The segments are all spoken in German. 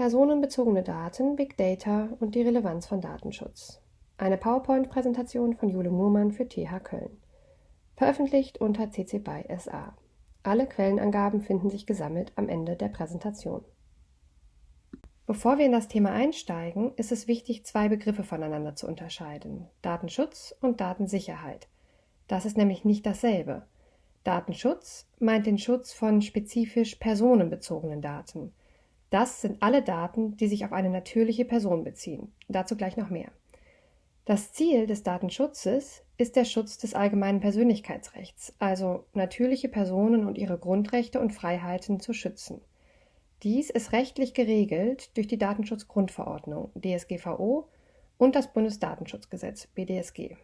Personenbezogene Daten, Big Data und die Relevanz von Datenschutz. Eine PowerPoint-Präsentation von Jule Murmann für TH Köln. Veröffentlicht unter CC BY SA. Alle Quellenangaben finden sich gesammelt am Ende der Präsentation. Bevor wir in das Thema einsteigen, ist es wichtig, zwei Begriffe voneinander zu unterscheiden: Datenschutz und Datensicherheit. Das ist nämlich nicht dasselbe. Datenschutz meint den Schutz von spezifisch personenbezogenen Daten. Das sind alle Daten, die sich auf eine natürliche Person beziehen. Dazu gleich noch mehr. Das Ziel des Datenschutzes ist der Schutz des allgemeinen Persönlichkeitsrechts, also natürliche Personen und ihre Grundrechte und Freiheiten zu schützen. Dies ist rechtlich geregelt durch die Datenschutzgrundverordnung DSGVO und das Bundesdatenschutzgesetz BDSG.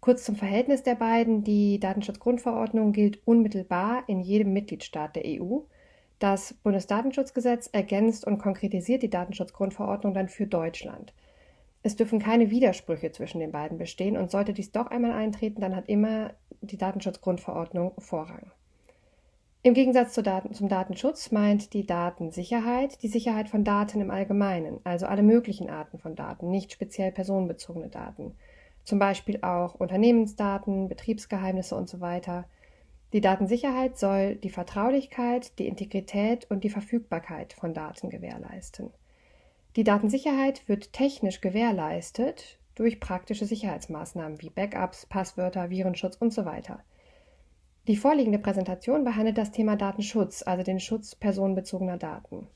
Kurz zum Verhältnis der beiden. Die Datenschutzgrundverordnung gilt unmittelbar in jedem Mitgliedstaat der EU das Bundesdatenschutzgesetz ergänzt und konkretisiert die Datenschutzgrundverordnung dann für Deutschland. Es dürfen keine Widersprüche zwischen den beiden bestehen und sollte dies doch einmal eintreten, dann hat immer die Datenschutzgrundverordnung Vorrang. Im Gegensatz zu Daten, zum Datenschutz meint die Datensicherheit die Sicherheit von Daten im Allgemeinen, also alle möglichen Arten von Daten, nicht speziell personenbezogene Daten. Zum Beispiel auch Unternehmensdaten, Betriebsgeheimnisse und so weiter. Die Datensicherheit soll die Vertraulichkeit, die Integrität und die Verfügbarkeit von Daten gewährleisten. Die Datensicherheit wird technisch gewährleistet durch praktische Sicherheitsmaßnahmen wie Backups, Passwörter, Virenschutz und so weiter. Die vorliegende Präsentation behandelt das Thema Datenschutz, also den Schutz personenbezogener Daten.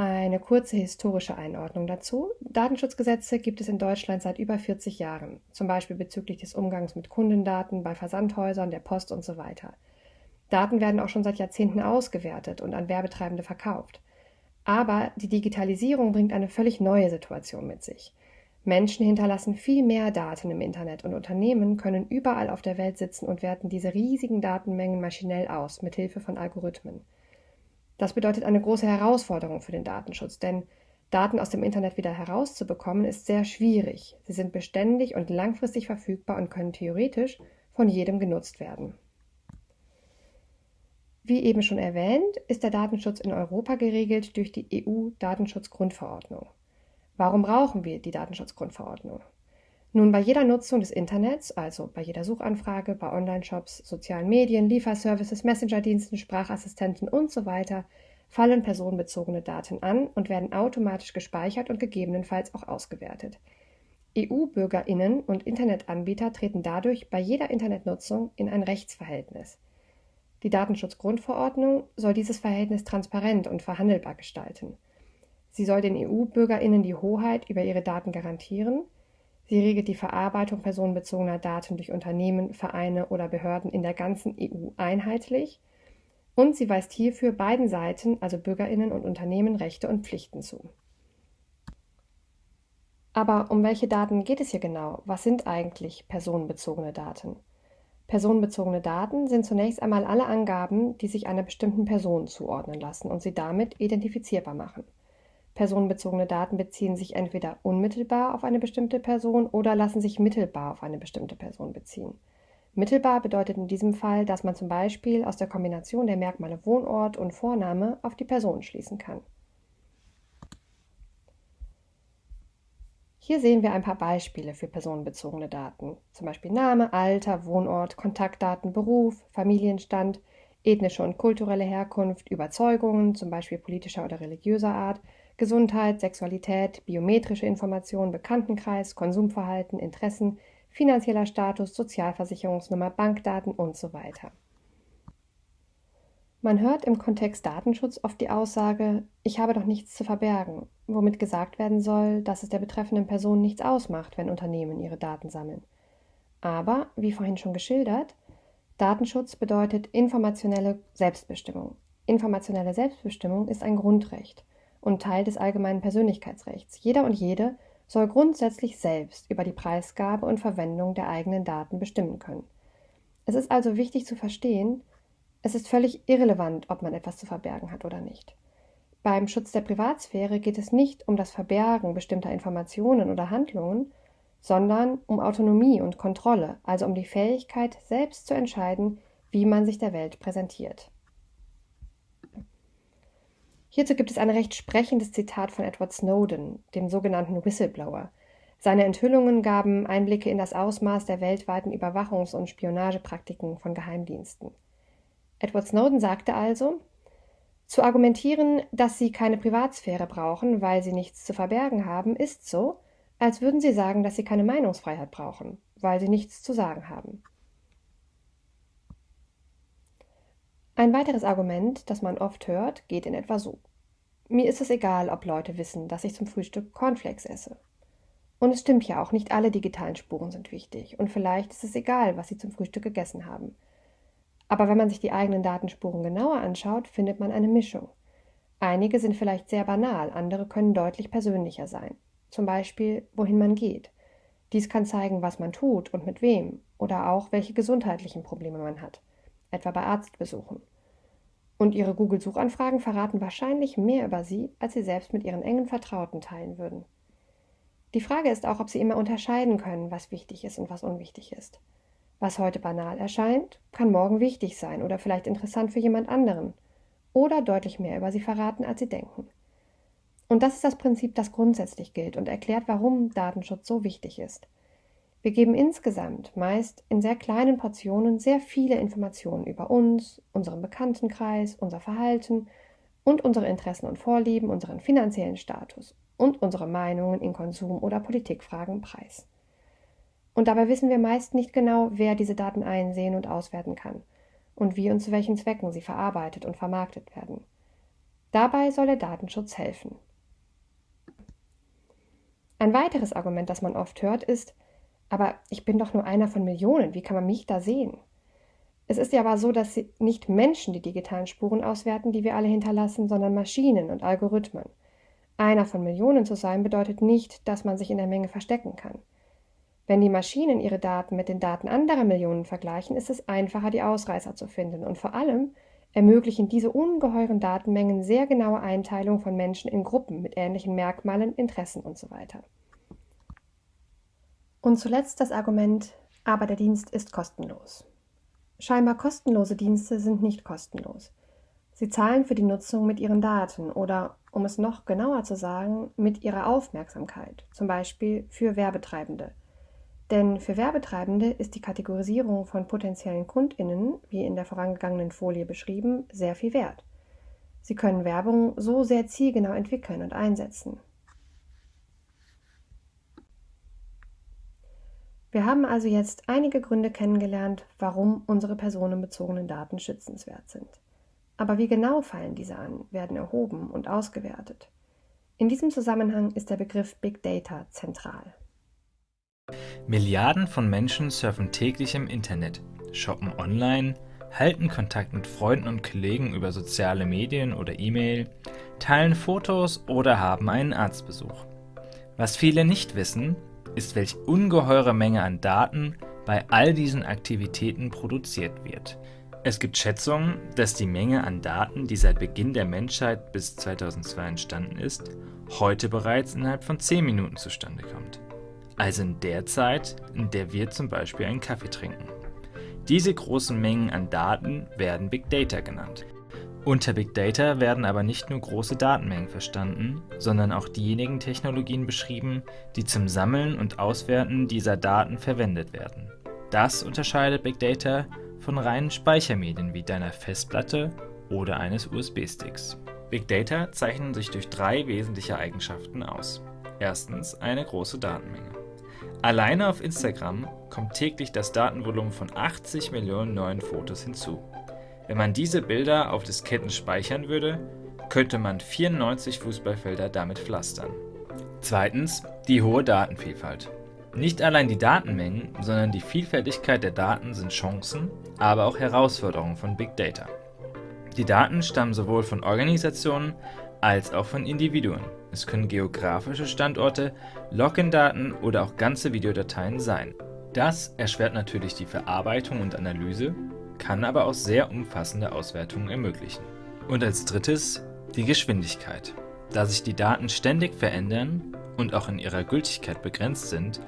Eine kurze historische Einordnung dazu. Datenschutzgesetze gibt es in Deutschland seit über 40 Jahren, zum Beispiel bezüglich des Umgangs mit Kundendaten bei Versandhäusern, der Post und so weiter. Daten werden auch schon seit Jahrzehnten ausgewertet und an Werbetreibende verkauft. Aber die Digitalisierung bringt eine völlig neue Situation mit sich. Menschen hinterlassen viel mehr Daten im Internet und Unternehmen können überall auf der Welt sitzen und werten diese riesigen Datenmengen maschinell aus, mit Hilfe von Algorithmen. Das bedeutet eine große Herausforderung für den Datenschutz, denn Daten aus dem Internet wieder herauszubekommen ist sehr schwierig. Sie sind beständig und langfristig verfügbar und können theoretisch von jedem genutzt werden. Wie eben schon erwähnt, ist der Datenschutz in Europa geregelt durch die EU-Datenschutzgrundverordnung. Warum brauchen wir die Datenschutzgrundverordnung? Nun, bei jeder Nutzung des Internets, also bei jeder Suchanfrage, bei Online-Shops, sozialen Medien, Lieferservices, Messenger-Diensten, Sprachassistenten und so weiter, fallen personenbezogene Daten an und werden automatisch gespeichert und gegebenenfalls auch ausgewertet. EU-Bürgerinnen und Internetanbieter treten dadurch bei jeder Internetnutzung in ein Rechtsverhältnis. Die Datenschutzgrundverordnung soll dieses Verhältnis transparent und verhandelbar gestalten. Sie soll den EU-Bürgerinnen die Hoheit über ihre Daten garantieren Sie regelt die Verarbeitung personenbezogener Daten durch Unternehmen, Vereine oder Behörden in der ganzen EU einheitlich und sie weist hierfür beiden Seiten, also Bürgerinnen und Unternehmen, Rechte und Pflichten zu. Aber um welche Daten geht es hier genau? Was sind eigentlich personenbezogene Daten? Personenbezogene Daten sind zunächst einmal alle Angaben, die sich einer bestimmten Person zuordnen lassen und sie damit identifizierbar machen. Personenbezogene Daten beziehen sich entweder unmittelbar auf eine bestimmte Person oder lassen sich mittelbar auf eine bestimmte Person beziehen. Mittelbar bedeutet in diesem Fall, dass man zum Beispiel aus der Kombination der Merkmale Wohnort und Vorname auf die Person schließen kann. Hier sehen wir ein paar Beispiele für personenbezogene Daten, zum Beispiel Name, Alter, Wohnort, Kontaktdaten, Beruf, Familienstand, ethnische und kulturelle Herkunft, Überzeugungen, zum Beispiel politischer oder religiöser Art, Gesundheit, Sexualität, biometrische Informationen, Bekanntenkreis, Konsumverhalten, Interessen, finanzieller Status, Sozialversicherungsnummer, Bankdaten und so weiter. Man hört im Kontext Datenschutz oft die Aussage, ich habe doch nichts zu verbergen, womit gesagt werden soll, dass es der betreffenden Person nichts ausmacht, wenn Unternehmen ihre Daten sammeln. Aber, wie vorhin schon geschildert, Datenschutz bedeutet informationelle Selbstbestimmung. Informationelle Selbstbestimmung ist ein Grundrecht und Teil des allgemeinen Persönlichkeitsrechts. Jeder und jede soll grundsätzlich selbst über die Preisgabe und Verwendung der eigenen Daten bestimmen können. Es ist also wichtig zu verstehen, es ist völlig irrelevant, ob man etwas zu verbergen hat oder nicht. Beim Schutz der Privatsphäre geht es nicht um das Verbergen bestimmter Informationen oder Handlungen, sondern um Autonomie und Kontrolle, also um die Fähigkeit, selbst zu entscheiden, wie man sich der Welt präsentiert. Hierzu gibt es ein recht sprechendes Zitat von Edward Snowden, dem sogenannten Whistleblower. Seine Enthüllungen gaben Einblicke in das Ausmaß der weltweiten Überwachungs- und Spionagepraktiken von Geheimdiensten. Edward Snowden sagte also, zu argumentieren, dass sie keine Privatsphäre brauchen, weil sie nichts zu verbergen haben, ist so, als würden sie sagen, dass sie keine Meinungsfreiheit brauchen, weil sie nichts zu sagen haben. Ein weiteres Argument, das man oft hört, geht in etwa so. Mir ist es egal, ob Leute wissen, dass ich zum Frühstück Cornflakes esse. Und es stimmt ja auch, nicht alle digitalen Spuren sind wichtig. Und vielleicht ist es egal, was sie zum Frühstück gegessen haben. Aber wenn man sich die eigenen Datenspuren genauer anschaut, findet man eine Mischung. Einige sind vielleicht sehr banal, andere können deutlich persönlicher sein. Zum Beispiel, wohin man geht. Dies kann zeigen, was man tut und mit wem oder auch, welche gesundheitlichen Probleme man hat etwa bei Arztbesuchen. Und ihre Google-Suchanfragen verraten wahrscheinlich mehr über sie, als sie selbst mit ihren engen Vertrauten teilen würden. Die Frage ist auch, ob sie immer unterscheiden können, was wichtig ist und was unwichtig ist. Was heute banal erscheint, kann morgen wichtig sein oder vielleicht interessant für jemand anderen oder deutlich mehr über sie verraten, als sie denken. Und das ist das Prinzip, das grundsätzlich gilt und erklärt, warum Datenschutz so wichtig ist. Wir geben insgesamt meist in sehr kleinen Portionen sehr viele Informationen über uns, unseren Bekanntenkreis, unser Verhalten und unsere Interessen und Vorlieben, unseren finanziellen Status und unsere Meinungen in Konsum- oder Politikfragen preis. Und dabei wissen wir meist nicht genau, wer diese Daten einsehen und auswerten kann und wie und zu welchen Zwecken sie verarbeitet und vermarktet werden. Dabei soll der Datenschutz helfen. Ein weiteres Argument, das man oft hört, ist, aber ich bin doch nur einer von Millionen. Wie kann man mich da sehen? Es ist ja aber so, dass nicht Menschen die digitalen Spuren auswerten, die wir alle hinterlassen, sondern Maschinen und Algorithmen. Einer von Millionen zu sein bedeutet nicht, dass man sich in der Menge verstecken kann. Wenn die Maschinen ihre Daten mit den Daten anderer Millionen vergleichen, ist es einfacher, die Ausreißer zu finden. Und vor allem ermöglichen diese ungeheuren Datenmengen sehr genaue Einteilung von Menschen in Gruppen mit ähnlichen Merkmalen, Interessen usw. So und zuletzt das Argument, aber der Dienst ist kostenlos. Scheinbar kostenlose Dienste sind nicht kostenlos. Sie zahlen für die Nutzung mit ihren Daten oder, um es noch genauer zu sagen, mit ihrer Aufmerksamkeit, zum Beispiel für Werbetreibende. Denn für Werbetreibende ist die Kategorisierung von potenziellen Kundinnen, wie in der vorangegangenen Folie beschrieben, sehr viel wert. Sie können Werbung so sehr zielgenau entwickeln und einsetzen. Wir haben also jetzt einige Gründe kennengelernt, warum unsere personenbezogenen Daten schützenswert sind. Aber wie genau fallen diese an, werden erhoben und ausgewertet? In diesem Zusammenhang ist der Begriff Big Data zentral. Milliarden von Menschen surfen täglich im Internet, shoppen online, halten Kontakt mit Freunden und Kollegen über soziale Medien oder E-Mail, teilen Fotos oder haben einen Arztbesuch. Was viele nicht wissen, ist, welch ungeheure Menge an Daten bei all diesen Aktivitäten produziert wird. Es gibt Schätzungen, dass die Menge an Daten, die seit Beginn der Menschheit bis 2002 entstanden ist, heute bereits innerhalb von 10 Minuten zustande kommt. Also in der Zeit, in der wir zum Beispiel einen Kaffee trinken. Diese großen Mengen an Daten werden Big Data genannt. Unter Big Data werden aber nicht nur große Datenmengen verstanden, sondern auch diejenigen Technologien beschrieben, die zum Sammeln und Auswerten dieser Daten verwendet werden. Das unterscheidet Big Data von reinen Speichermedien wie deiner Festplatte oder eines USB-Sticks. Big Data zeichnen sich durch drei wesentliche Eigenschaften aus. Erstens eine große Datenmenge. Alleine auf Instagram kommt täglich das Datenvolumen von 80 Millionen neuen Fotos hinzu. Wenn man diese Bilder auf Disketten speichern würde, könnte man 94 Fußballfelder damit pflastern. Zweitens die hohe Datenvielfalt. Nicht allein die Datenmengen, sondern die Vielfältigkeit der Daten sind Chancen, aber auch Herausforderungen von Big Data. Die Daten stammen sowohl von Organisationen als auch von Individuen. Es können geografische Standorte, Login-Daten oder auch ganze Videodateien sein. Das erschwert natürlich die Verarbeitung und Analyse, kann aber auch sehr umfassende Auswertungen ermöglichen. Und als drittes die Geschwindigkeit. Da sich die Daten ständig verändern und auch in ihrer Gültigkeit begrenzt sind,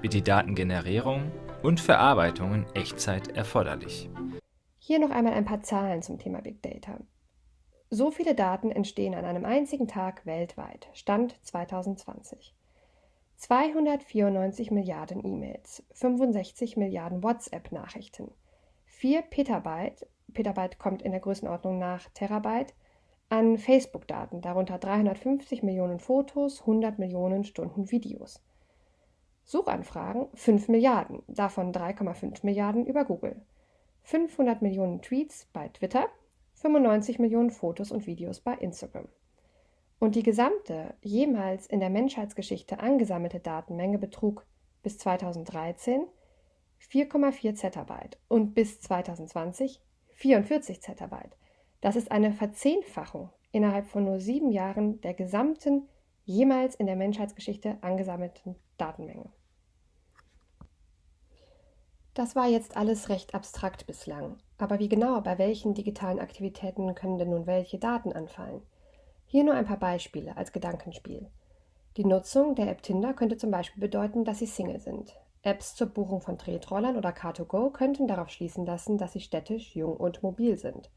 wird die Datengenerierung und Verarbeitung in Echtzeit erforderlich. Hier noch einmal ein paar Zahlen zum Thema Big Data. So viele Daten entstehen an einem einzigen Tag weltweit. Stand 2020. 294 Milliarden E-Mails, 65 Milliarden WhatsApp-Nachrichten, 4 Petabyte, Petabyte kommt in der Größenordnung nach Terabyte, an Facebook-Daten, darunter 350 Millionen Fotos, 100 Millionen Stunden Videos. Suchanfragen 5 Milliarden, davon 3,5 Milliarden über Google. 500 Millionen Tweets bei Twitter, 95 Millionen Fotos und Videos bei Instagram. Und die gesamte jemals in der Menschheitsgeschichte angesammelte Datenmenge betrug bis 2013 4,4 Zettabyte und bis 2020 44 Zettabyte. Das ist eine Verzehnfachung innerhalb von nur sieben Jahren der gesamten jemals in der Menschheitsgeschichte angesammelten Datenmenge. Das war jetzt alles recht abstrakt bislang. Aber wie genau bei welchen digitalen Aktivitäten können denn nun welche Daten anfallen? Hier nur ein paar Beispiele als Gedankenspiel. Die Nutzung der App Tinder könnte zum Beispiel bedeuten, dass Sie Single sind. Apps zur Buchung von Tretrollern oder Car2Go könnten darauf schließen lassen, dass Sie städtisch, jung und mobil sind.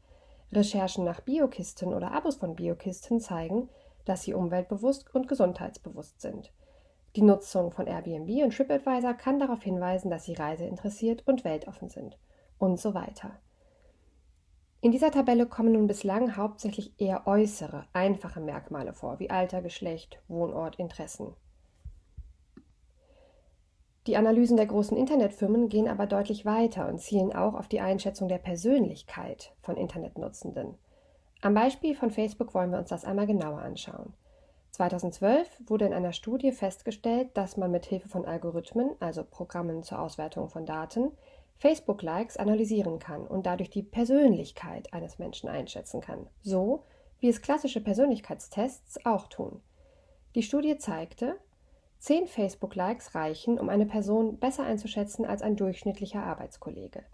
Recherchen nach Biokisten oder Abos von Biokisten zeigen, dass Sie umweltbewusst und gesundheitsbewusst sind. Die Nutzung von Airbnb und TripAdvisor kann darauf hinweisen, dass Sie reiseinteressiert und weltoffen sind und so weiter. In dieser Tabelle kommen nun bislang hauptsächlich eher äußere, einfache Merkmale vor, wie Alter, Geschlecht, Wohnort, Interessen. Die Analysen der großen Internetfirmen gehen aber deutlich weiter und zielen auch auf die Einschätzung der Persönlichkeit von Internetnutzenden. Am Beispiel von Facebook wollen wir uns das einmal genauer anschauen. 2012 wurde in einer Studie festgestellt, dass man mit Hilfe von Algorithmen, also Programmen zur Auswertung von Daten, Facebook-Likes analysieren kann und dadurch die Persönlichkeit eines Menschen einschätzen kann, so wie es klassische Persönlichkeitstests auch tun. Die Studie zeigte, 10 Facebook-Likes reichen, um eine Person besser einzuschätzen als ein durchschnittlicher Arbeitskollege.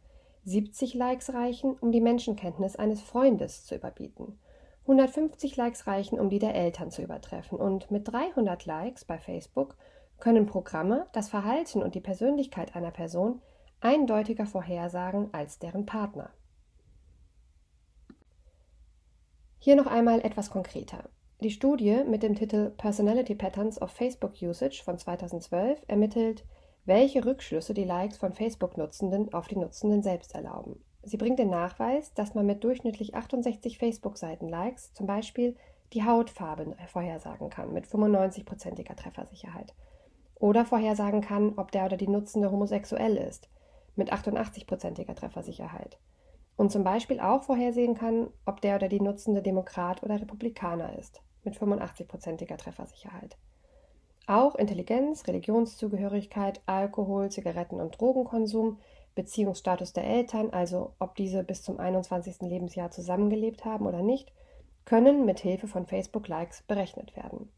70 Likes reichen, um die Menschenkenntnis eines Freundes zu überbieten. 150 Likes reichen, um die der Eltern zu übertreffen. Und mit 300 Likes bei Facebook können Programme das Verhalten und die Persönlichkeit einer Person eindeutiger vorhersagen als deren Partner. Hier noch einmal etwas konkreter. Die Studie mit dem Titel Personality Patterns of Facebook Usage von 2012 ermittelt, welche Rückschlüsse die Likes von Facebook-Nutzenden auf die Nutzenden selbst erlauben. Sie bringt den Nachweis, dass man mit durchschnittlich 68 Facebook-Seiten-Likes zum Beispiel die Hautfarbe vorhersagen kann mit 95%iger Treffersicherheit. Oder vorhersagen kann, ob der oder die Nutzende homosexuell ist mit 88%iger Treffersicherheit. Und zum Beispiel auch vorhersehen kann, ob der oder die Nutzende Demokrat oder Republikaner ist mit 85%iger Treffersicherheit. Auch Intelligenz, Religionszugehörigkeit, Alkohol, Zigaretten und Drogenkonsum Beziehungsstatus der Eltern, also ob diese bis zum 21. Lebensjahr zusammengelebt haben oder nicht, können mit Hilfe von Facebook-Likes berechnet werden.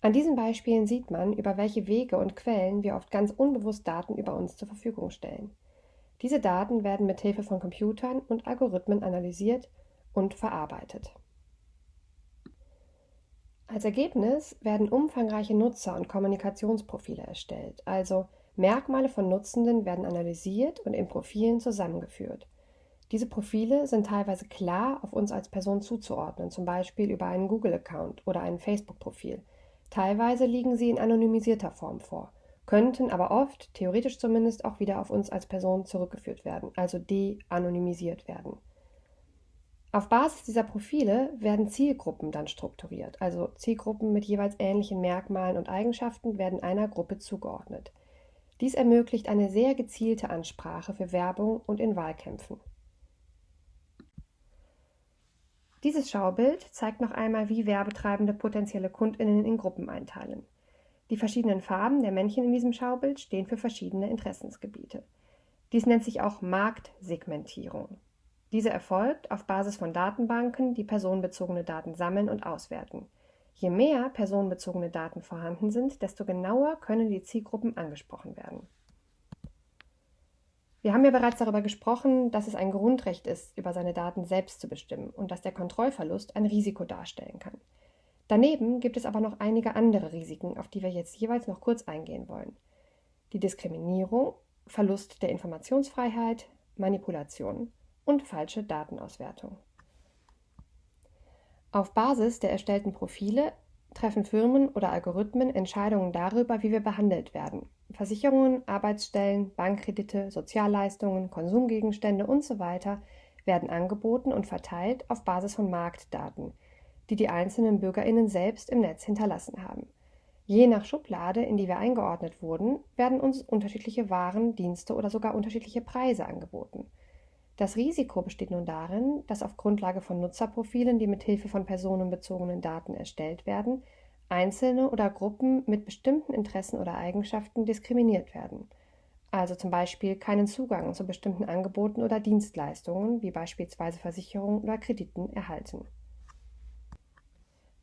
An diesen Beispielen sieht man, über welche Wege und Quellen wir oft ganz unbewusst Daten über uns zur Verfügung stellen. Diese Daten werden mit Hilfe von Computern und Algorithmen analysiert und verarbeitet. Als Ergebnis werden umfangreiche Nutzer- und Kommunikationsprofile erstellt, also Merkmale von Nutzenden werden analysiert und in Profilen zusammengeführt. Diese Profile sind teilweise klar auf uns als Person zuzuordnen, zum Beispiel über einen Google-Account oder ein Facebook-Profil. Teilweise liegen sie in anonymisierter Form vor, könnten aber oft, theoretisch zumindest, auch wieder auf uns als Person zurückgeführt werden, also de-anonymisiert werden. Auf Basis dieser Profile werden Zielgruppen dann strukturiert, also Zielgruppen mit jeweils ähnlichen Merkmalen und Eigenschaften werden einer Gruppe zugeordnet. Dies ermöglicht eine sehr gezielte Ansprache für Werbung und in Wahlkämpfen. Dieses Schaubild zeigt noch einmal, wie Werbetreibende potenzielle Kundinnen in Gruppen einteilen. Die verschiedenen Farben der Männchen in diesem Schaubild stehen für verschiedene Interessensgebiete. Dies nennt sich auch Marktsegmentierung. Diese erfolgt auf Basis von Datenbanken, die personenbezogene Daten sammeln und auswerten. Je mehr personenbezogene Daten vorhanden sind, desto genauer können die Zielgruppen angesprochen werden. Wir haben ja bereits darüber gesprochen, dass es ein Grundrecht ist, über seine Daten selbst zu bestimmen und dass der Kontrollverlust ein Risiko darstellen kann. Daneben gibt es aber noch einige andere Risiken, auf die wir jetzt jeweils noch kurz eingehen wollen. Die Diskriminierung, Verlust der Informationsfreiheit, Manipulation und falsche Datenauswertung. Auf Basis der erstellten Profile treffen Firmen oder Algorithmen Entscheidungen darüber, wie wir behandelt werden. Versicherungen, Arbeitsstellen, Bankkredite, Sozialleistungen, Konsumgegenstände usw. So werden angeboten und verteilt auf Basis von Marktdaten, die die einzelnen Bürgerinnen selbst im Netz hinterlassen haben. Je nach Schublade, in die wir eingeordnet wurden, werden uns unterschiedliche Waren, Dienste oder sogar unterschiedliche Preise angeboten. Das Risiko besteht nun darin, dass auf Grundlage von Nutzerprofilen, die mit Hilfe von personenbezogenen Daten erstellt werden, Einzelne oder Gruppen mit bestimmten Interessen oder Eigenschaften diskriminiert werden, also zum Beispiel keinen Zugang zu bestimmten Angeboten oder Dienstleistungen wie beispielsweise Versicherungen oder Krediten erhalten.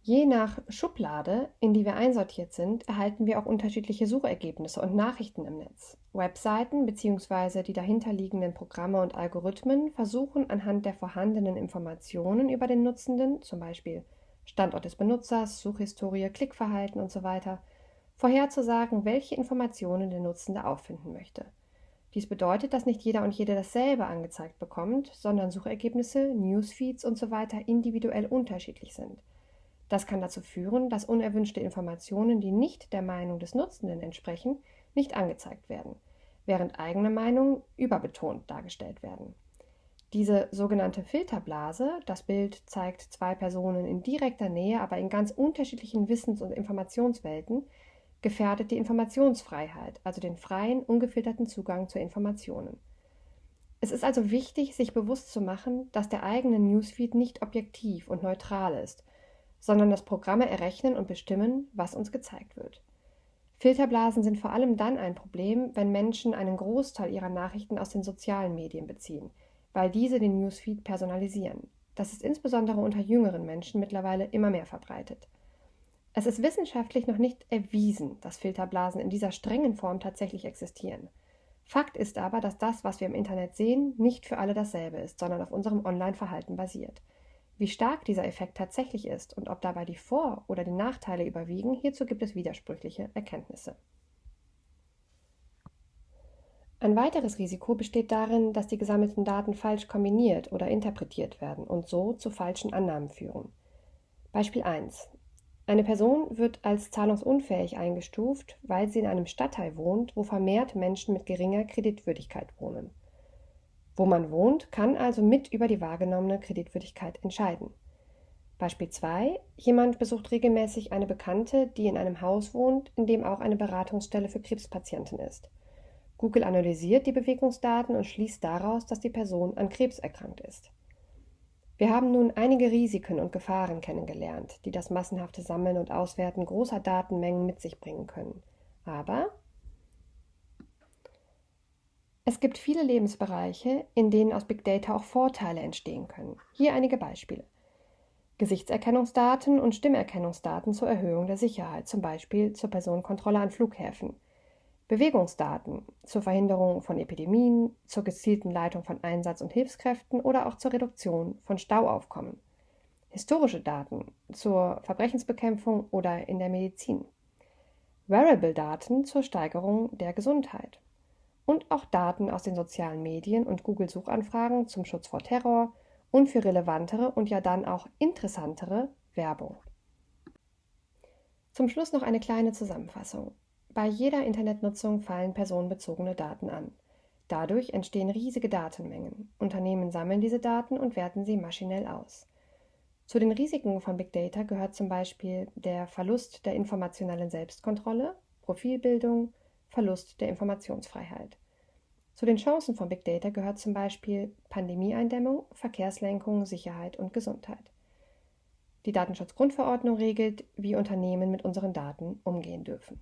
Je nach Schublade, in die wir einsortiert sind, erhalten wir auch unterschiedliche Suchergebnisse und Nachrichten im Netz. Webseiten bzw. die dahinterliegenden Programme und Algorithmen versuchen anhand der vorhandenen Informationen über den Nutzenden, zum Beispiel Standort des Benutzers, Suchhistorie, Klickverhalten usw., vorherzusagen, welche Informationen der Nutzende auffinden möchte. Dies bedeutet, dass nicht jeder und jede dasselbe angezeigt bekommt, sondern Suchergebnisse, Newsfeeds usw. So individuell unterschiedlich sind. Das kann dazu führen, dass unerwünschte Informationen, die nicht der Meinung des Nutzenden entsprechen, nicht angezeigt werden, während eigene Meinungen überbetont dargestellt werden. Diese sogenannte Filterblase, das Bild zeigt zwei Personen in direkter Nähe, aber in ganz unterschiedlichen Wissens- und Informationswelten, gefährdet die Informationsfreiheit, also den freien, ungefilterten Zugang zu Informationen. Es ist also wichtig, sich bewusst zu machen, dass der eigene Newsfeed nicht objektiv und neutral ist sondern dass Programme errechnen und bestimmen, was uns gezeigt wird. Filterblasen sind vor allem dann ein Problem, wenn Menschen einen Großteil ihrer Nachrichten aus den sozialen Medien beziehen, weil diese den Newsfeed personalisieren. Das ist insbesondere unter jüngeren Menschen mittlerweile immer mehr verbreitet. Es ist wissenschaftlich noch nicht erwiesen, dass Filterblasen in dieser strengen Form tatsächlich existieren. Fakt ist aber, dass das, was wir im Internet sehen, nicht für alle dasselbe ist, sondern auf unserem Online-Verhalten basiert. Wie stark dieser Effekt tatsächlich ist und ob dabei die Vor- oder die Nachteile überwiegen, hierzu gibt es widersprüchliche Erkenntnisse. Ein weiteres Risiko besteht darin, dass die gesammelten Daten falsch kombiniert oder interpretiert werden und so zu falschen Annahmen führen. Beispiel 1. Eine Person wird als zahlungsunfähig eingestuft, weil sie in einem Stadtteil wohnt, wo vermehrt Menschen mit geringer Kreditwürdigkeit wohnen. Wo man wohnt, kann also mit über die wahrgenommene Kreditwürdigkeit entscheiden. Beispiel 2. Jemand besucht regelmäßig eine Bekannte, die in einem Haus wohnt, in dem auch eine Beratungsstelle für Krebspatienten ist. Google analysiert die Bewegungsdaten und schließt daraus, dass die Person an Krebs erkrankt ist. Wir haben nun einige Risiken und Gefahren kennengelernt, die das massenhafte Sammeln und Auswerten großer Datenmengen mit sich bringen können. Aber es gibt viele Lebensbereiche, in denen aus Big Data auch Vorteile entstehen können. Hier einige Beispiele. Gesichtserkennungsdaten und Stimmerkennungsdaten zur Erhöhung der Sicherheit, zum Beispiel zur Personenkontrolle an Flughäfen. Bewegungsdaten zur Verhinderung von Epidemien, zur gezielten Leitung von Einsatz- und Hilfskräften oder auch zur Reduktion von Stauaufkommen. Historische Daten zur Verbrechensbekämpfung oder in der Medizin. Wearable-Daten zur Steigerung der Gesundheit und auch Daten aus den sozialen Medien und Google-Suchanfragen zum Schutz vor Terror und für relevantere und ja dann auch interessantere Werbung. Zum Schluss noch eine kleine Zusammenfassung. Bei jeder Internetnutzung fallen personenbezogene Daten an. Dadurch entstehen riesige Datenmengen. Unternehmen sammeln diese Daten und werten sie maschinell aus. Zu den Risiken von Big Data gehört zum Beispiel der Verlust der informationellen Selbstkontrolle, Profilbildung, Verlust der Informationsfreiheit. Zu den Chancen von Big Data gehört zum Beispiel Pandemieeindämmung, Verkehrslenkung, Sicherheit und Gesundheit. Die Datenschutzgrundverordnung regelt, wie Unternehmen mit unseren Daten umgehen dürfen.